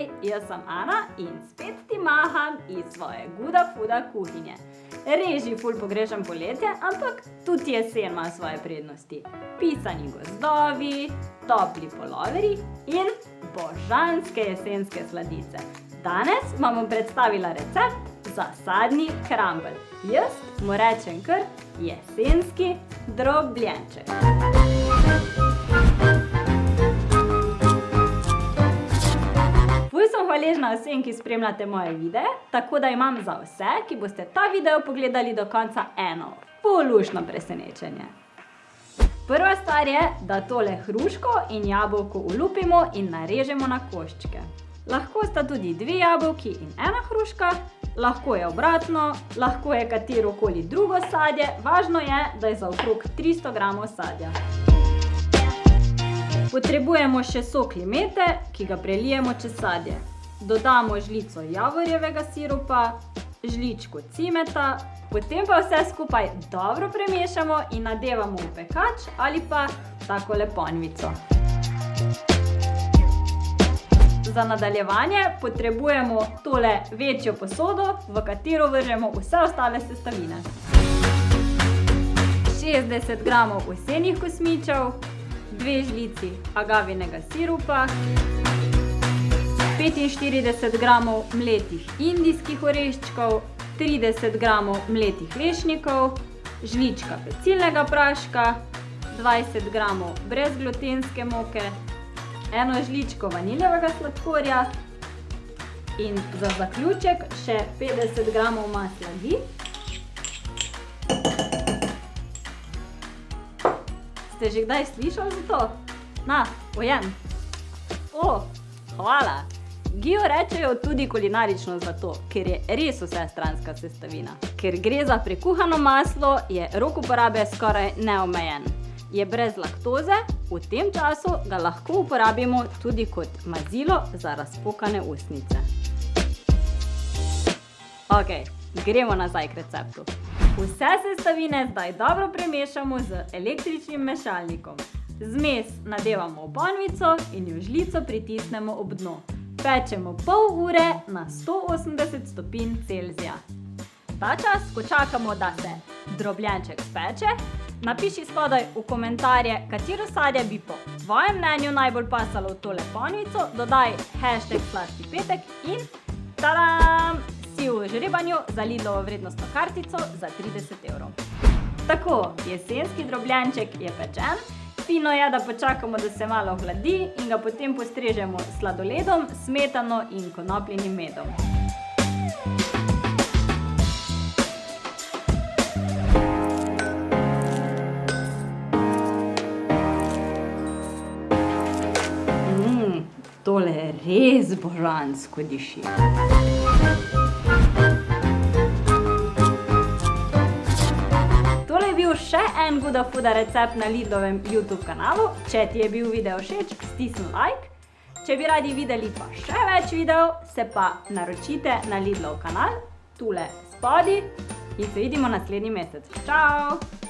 Hej, jaz sem Ana in spet ti maham iz svoje Guda Fuda kuhinje. Res že ful pogrešam poletje, ampak tudi jesen ima svoje prednosti. Pisani gozdovi, topli poloveri in božanske jesenske sladice. Danes vam bom predstavila recept za sadni krambl. Jaz mu rečem kar jesenski drobljenček. Ful hvaležna vsem, ki spremljate moje videe, tako da imam za vse, ki boste ta video pogledali do konca, eno ful luštno presenečenje. Prva stvar je, da tole hruško in jabolko olupimo in narežemo na koščke. Lahko sta tudi dve jabolki in ena hruška, lahko je obratno, lahko je katerokoli drugo sadje, važno je, da je za okrog tristo gramov sadja. Potrebujemo še sok limete, ki ga prelijemo čez sadje. Dodamo žlico javorjevega sirupa, žličko cimeta, potem pa vse skupaj dobro premešamo in nadevamo v pekač ali pa takole ponvico. Za nadaljevanje potrebujemo tole večjo posodo, v katero vržemo vse ostale sestavine. Šestdeset gramov ovsenih kosmičev, dve žlici agavinega sirupa, petinštirideset gramov mletih indijskih oreščkov, trideset gramov mletih lešnikov, žlička pecilnega praška, dvajset gramov brezglutenske moke, eno žličko vaniljevega sladkorja in za zaključek še petdeset gramov masla ghee. Ste že kdaj slišali za to? Na, pojem. O, hvala. Ghee rečejo tudi kulinarično zlato, ker je res vsestranska sestavina. Ker gre za prekuhano maslo, je rok uporabe skoraj neomejen. Je brez laktoze, v tem času ga lahko uporabimo tudi kot mazilo za razpokane ustnice. Okej, gremo nazaj k receptu. Vse sestavine zdaj dobro premešamo z električnim mešalnikom. Zmes nadevamo v ponvico in jo žlico pritisnemo ob dno. Pečemo pol ure na sto osemdeset stopinj Celzija. Ta čas, ko čakamo, da se drobljenček speče, napiši spodaj v komentarje, katero sadje bi po tvojem mnenju najbolj pasalo v tole ponvico, dodaj hashtag sladki petek in tadam! Si v žrebanju za Lidlovo vrednostno kartico za trideset evrov. Tako, jesenski drobljenček je pečen, fino je, da počakamo, da se malo ohladi in ga potem postrežemo s sladoledom, smetano in konopljinim medom. tole res božansko diši. En Guda Fuda recept na Lidlovem Youtube kanalu. Če ti je bil video všeč, stisni like. Če bi radi videli pa še več videov, se pa naročite na Lidlov kanal, tule spodaj in se vidimo naslednji mesec. Čao!